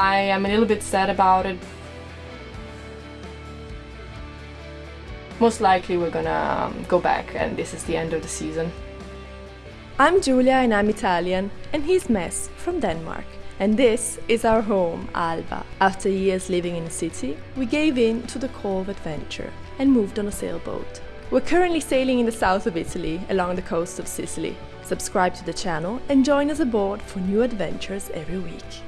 I am a little bit sad about it. Most likely we're gonna um, go back and this is the end of the season. I'm Giulia and I'm Italian, and he's Mess from Denmark. And this is our home, Alba. After years living in a city, we gave in to the call of adventure and moved on a sailboat. We're currently sailing in the south of Italy along the coast of Sicily. Subscribe to the channel and join us aboard for new adventures every week.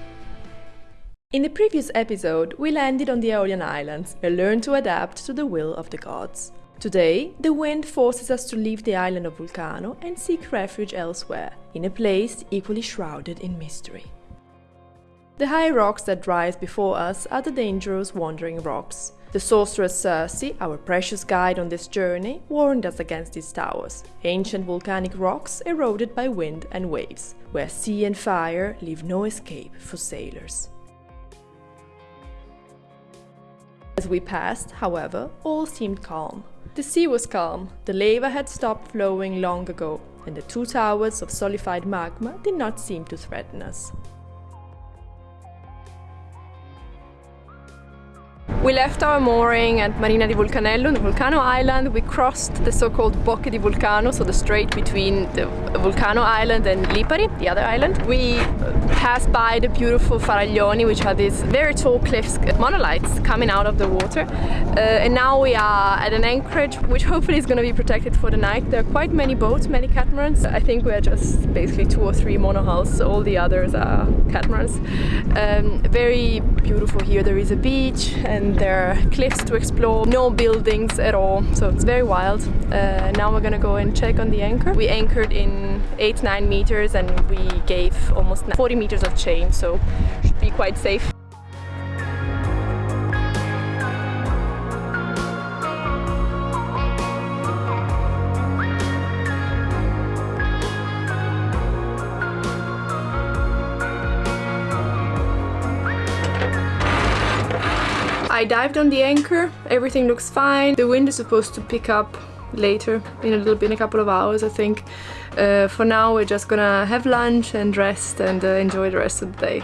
In the previous episode, we landed on the Aeolian Islands and learned to adapt to the will of the gods. Today, the wind forces us to leave the island of Vulcano and seek refuge elsewhere, in a place equally shrouded in mystery. The high rocks that rise before us are the dangerous wandering rocks. The sorceress Circe, our precious guide on this journey, warned us against these towers, ancient volcanic rocks eroded by wind and waves, where sea and fire leave no escape for sailors. As we passed, however, all seemed calm. The sea was calm, the lava had stopped flowing long ago, and the two towers of solidified magma did not seem to threaten us. We left our mooring at Marina di Vulcanello, the Vulcano Island. We crossed the so-called Bocche di Vulcano, so the strait between the Vulcano Island and Lipari, the other island. We passed by the beautiful Faraglioni, which are these very tall cliffs, monoliths coming out of the water. Uh, and now we are at an anchorage, which hopefully is going to be protected for the night. There are quite many boats, many catamarans. I think we're just basically two or three monohulls, all the others are catamarans. Um, very beautiful here. There is a beach and there are cliffs to explore, no buildings at all, so it's very wild. Uh, now we're gonna go and check on the anchor. We anchored in 8-9 meters and we gave almost 40 meters of chain, so should be quite safe. I dived on the anchor, everything looks fine. The wind is supposed to pick up later in a little bit in a couple of hours I think. Uh, for now we're just gonna have lunch and rest and uh, enjoy the rest of the day.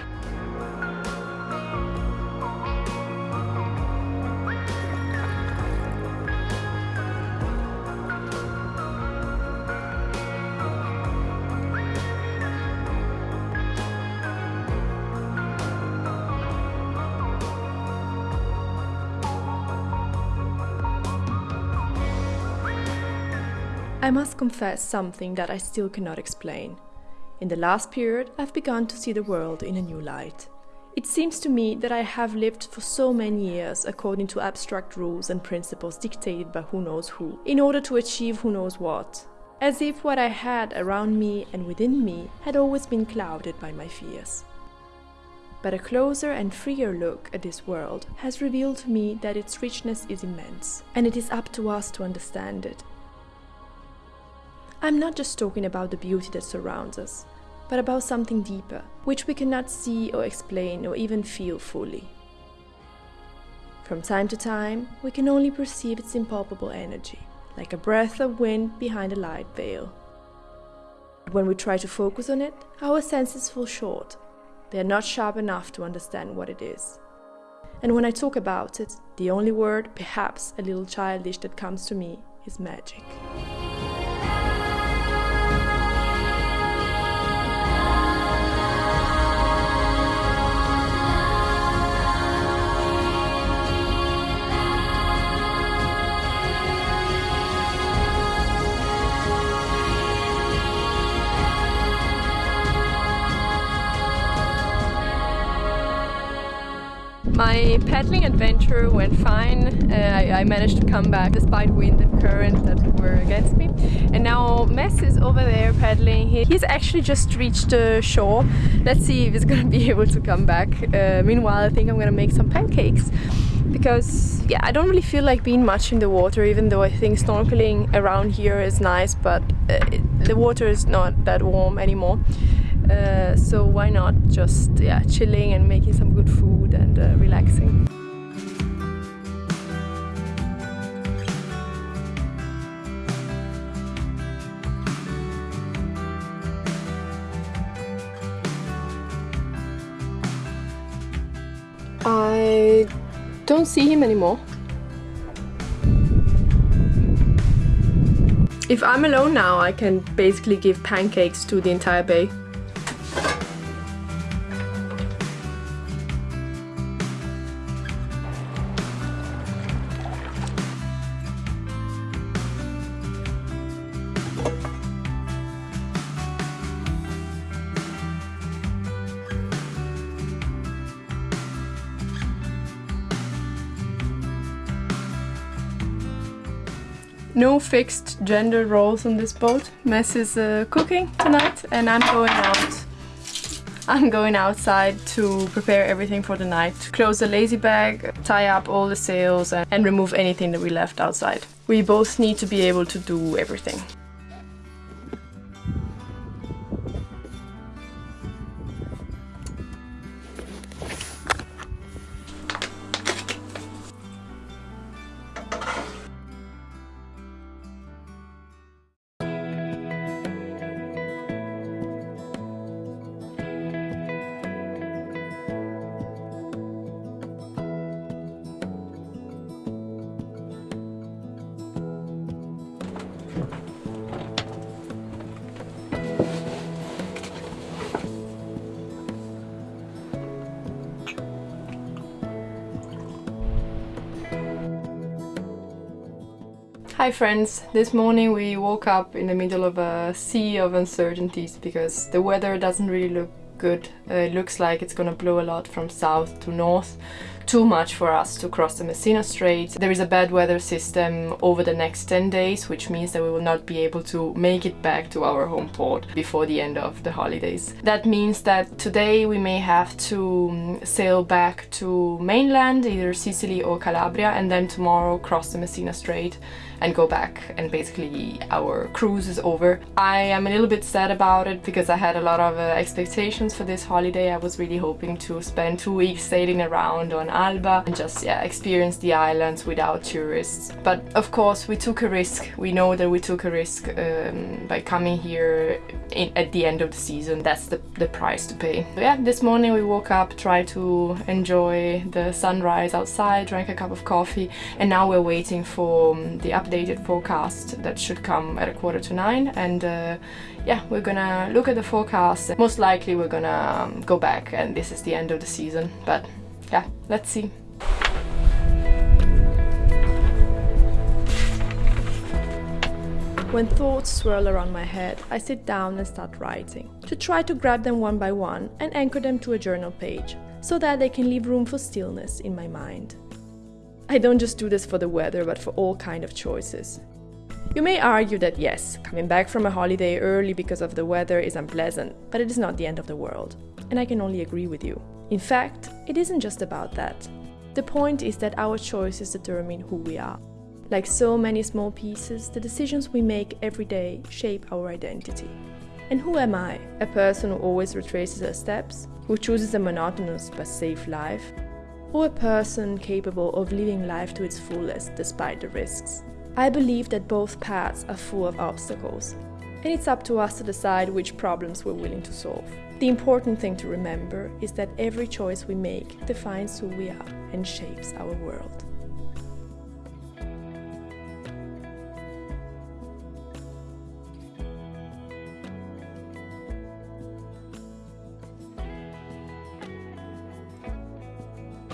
Must confess something that I still cannot explain. In the last period, I've begun to see the world in a new light. It seems to me that I have lived for so many years according to abstract rules and principles dictated by who knows who, in order to achieve who knows what, as if what I had around me and within me had always been clouded by my fears. But a closer and freer look at this world has revealed to me that its richness is immense, and it is up to us to understand it I'm not just talking about the beauty that surrounds us, but about something deeper, which we cannot see or explain or even feel fully. From time to time, we can only perceive its impalpable energy, like a breath of wind behind a light veil. When we try to focus on it, our senses fall short. They are not sharp enough to understand what it is. And when I talk about it, the only word, perhaps a little childish, that comes to me is magic. My paddling adventure went fine. Uh, I, I, managed to come back despite wind and current that were against me. And now Mess is over there paddling. He, he's actually just reached the shore. Let's see if he's gonna be able to come back. Uh, meanwhile, I think I'm gonna make some pancakes because yeah, I don't really feel like being much in the water even though I think snorkeling around here is nice but uh, the water is not that warm anymore. Uh, so why not just yeah chilling and making some good food and uh, relaxing. I don't see him anymore. If I'm alone now, I can basically give pancakes to the entire bay. No fixed gender roles on this boat. Mess is uh, cooking tonight and I'm going out. I'm going outside to prepare everything for the night. Close the lazy bag, tie up all the sails and, and remove anything that we left outside. We both need to be able to do everything. Hi friends! This morning we woke up in the middle of a sea of uncertainties because the weather doesn't really look good. Uh, it looks like it's gonna blow a lot from south to north too much for us to cross the Messina Strait. There is a bad weather system over the next 10 days, which means that we will not be able to make it back to our home port before the end of the holidays. That means that today we may have to um, sail back to mainland, either Sicily or Calabria, and then tomorrow cross the Messina Strait and go back and basically our cruise is over. I am a little bit sad about it because I had a lot of uh, expectations for this holiday. I was really hoping to spend two weeks sailing around on Alba and just yeah, experience the islands without tourists. But of course we took a risk. We know that we took a risk um, by coming here in, at the end of the season. That's the, the price to pay. So yeah, this morning we woke up, tried to enjoy the sunrise outside, drank a cup of coffee and now we're waiting for um, the updated forecast that should come at a quarter to nine and uh, yeah, we're gonna look at the forecast. Most likely we're gonna um, go back and this is the end of the season, but yeah, let's see. When thoughts swirl around my head, I sit down and start writing, to try to grab them one by one and anchor them to a journal page, so that they can leave room for stillness in my mind. I don't just do this for the weather, but for all kind of choices. You may argue that yes, coming back from a holiday early because of the weather is unpleasant, but it is not the end of the world, and I can only agree with you. In fact, it isn't just about that. The point is that our choices determine who we are. Like so many small pieces, the decisions we make every day shape our identity. And who am I? A person who always retraces her steps, who chooses a monotonous but safe life? Or a person capable of living life to its fullest despite the risks? I believe that both paths are full of obstacles, and it's up to us to decide which problems we're willing to solve. The important thing to remember is that every choice we make defines who we are and shapes our world.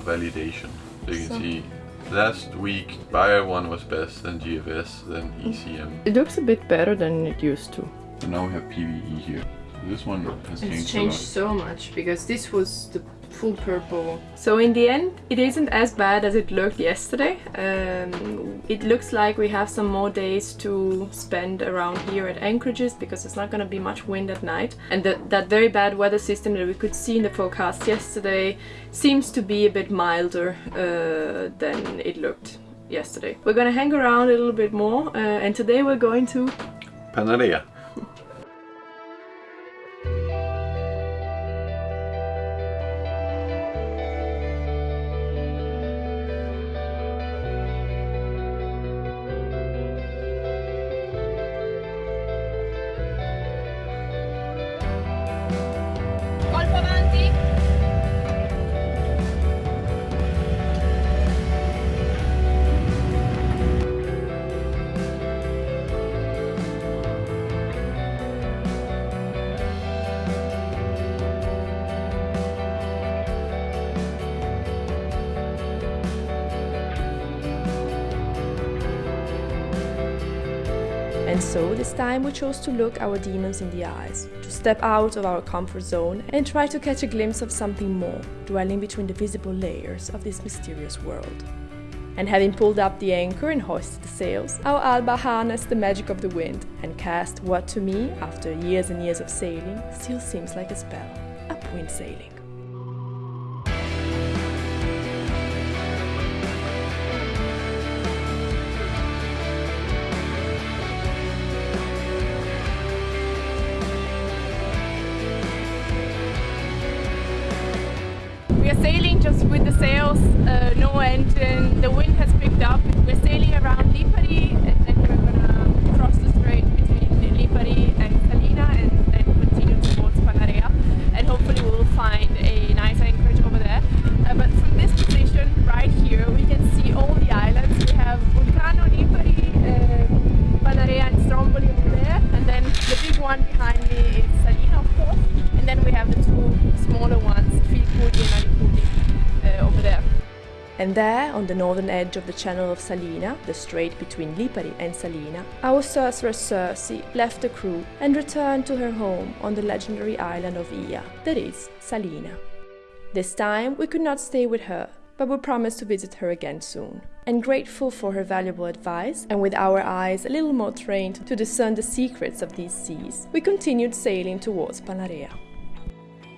validation. So you can see last week Bayer one was best, then GFS, then ECM. It looks a bit better than it used to. So now we have PVE here. This one has changed It's changed so much because this was the full purple. So in the end, it isn't as bad as it looked yesterday. Um, it looks like we have some more days to spend around here at anchorages because it's not going to be much wind at night. And the, that very bad weather system that we could see in the forecast yesterday seems to be a bit milder uh, than it looked yesterday. We're going to hang around a little bit more uh, and today we're going to Panarea. So this time we chose to look our demons in the eyes, to step out of our comfort zone and try to catch a glimpse of something more, dwelling between the visible layers of this mysterious world. And having pulled up the anchor and hoisted the sails, our Alba harnessed the magic of the wind and cast what to me, after years and years of sailing, still seems like a spell upwind sailing. Sailing just with the sails, uh, no engine. The wind has picked up. We're sailing around Lipari And there, on the northern edge of the channel of Salina, the strait between Lipari and Salina, our sorceress Circe left the crew and returned to her home on the legendary island of Aeaea, that is, Salina. This time we could not stay with her, but we promised to visit her again soon. And grateful for her valuable advice, and with our eyes a little more trained to discern the secrets of these seas, we continued sailing towards Panarea.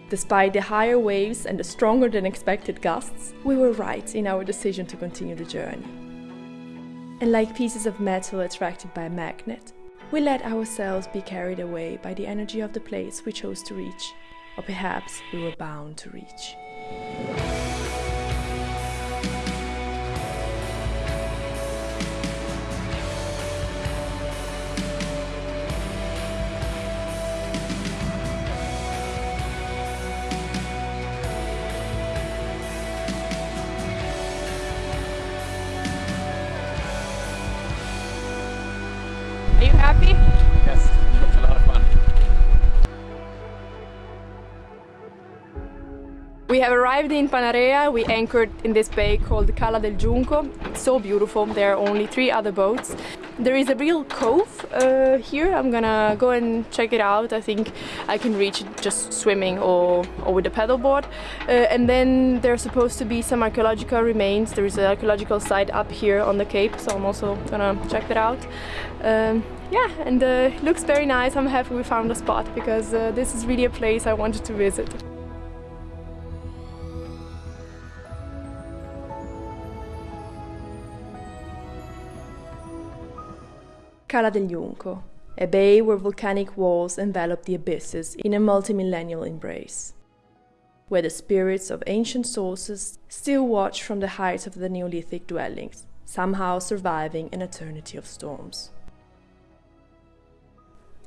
Despite the higher waves and the stronger than expected gusts, we were right in our decision to continue the journey. And like pieces of metal attracted by a magnet, we let ourselves be carried away by the energy of the place we chose to reach, or perhaps we were bound to reach. We have arrived in Panarea. We anchored in this bay called Cala del Junco. So beautiful. There are only three other boats. There is a real cove uh, here. I'm gonna go and check it out. I think I can reach it just swimming or, or with a paddleboard. Uh, and then there's supposed to be some archaeological remains. There is an archaeological site up here on the cape, so I'm also gonna check that out. Um, yeah, and uh, it looks very nice. I'm happy we found a spot because uh, this is really a place I wanted to visit. Cala del Junco, a bay where volcanic walls envelop the abysses in a multimillennial embrace, where the spirits of ancient sources still watch from the heights of the Neolithic dwellings, somehow surviving an eternity of storms.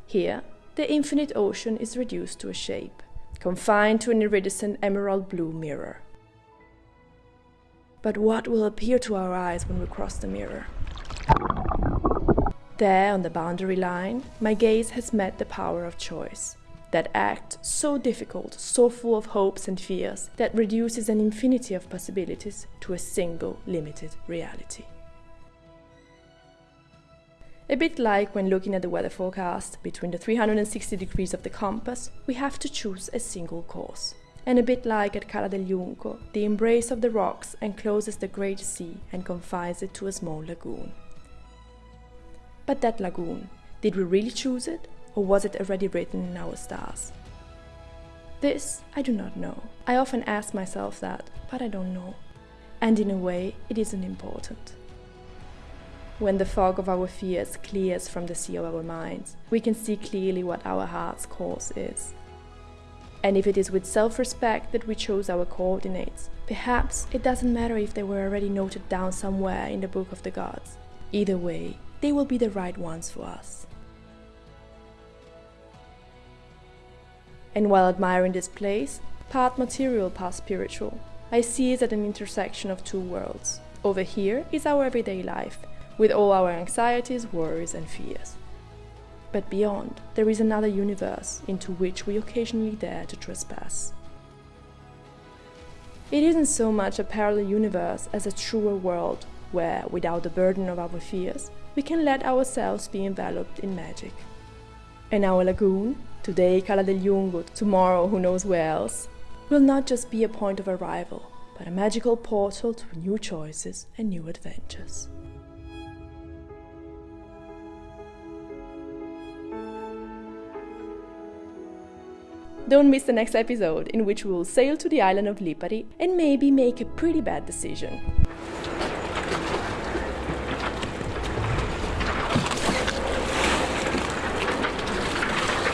Here, the infinite ocean is reduced to a shape, confined to an iridescent emerald blue mirror. But what will appear to our eyes when we cross the mirror? There, on the boundary line, my gaze has met the power of choice. That act so difficult, so full of hopes and fears, that reduces an infinity of possibilities to a single limited reality. A bit like when looking at the weather forecast, between the 360 degrees of the compass, we have to choose a single course. And a bit like at Cala del Junco, the embrace of the rocks encloses the great sea and confines it to a small lagoon. But that lagoon, did we really choose it, or was it already written in our stars? This I do not know. I often ask myself that, but I don't know. And in a way, it isn't important. When the fog of our fears clears from the sea of our minds, we can see clearly what our heart's course is. And if it is with self respect that we chose our coordinates, perhaps it doesn't matter if they were already noted down somewhere in the Book of the Gods. Either way, they will be the right ones for us. And while admiring this place, part material, part spiritual, I see it at an intersection of two worlds. Over here is our everyday life, with all our anxieties, worries, and fears. But beyond, there is another universe into which we occasionally dare to trespass. It isn't so much a parallel universe as a truer world, where, without the burden of our fears, we can let ourselves be enveloped in magic. And our lagoon, today Cala del Junco, tomorrow who knows where else, will not just be a point of arrival, but a magical portal to new choices and new adventures. Don't miss the next episode, in which we will sail to the island of Lipari and maybe make a pretty bad decision.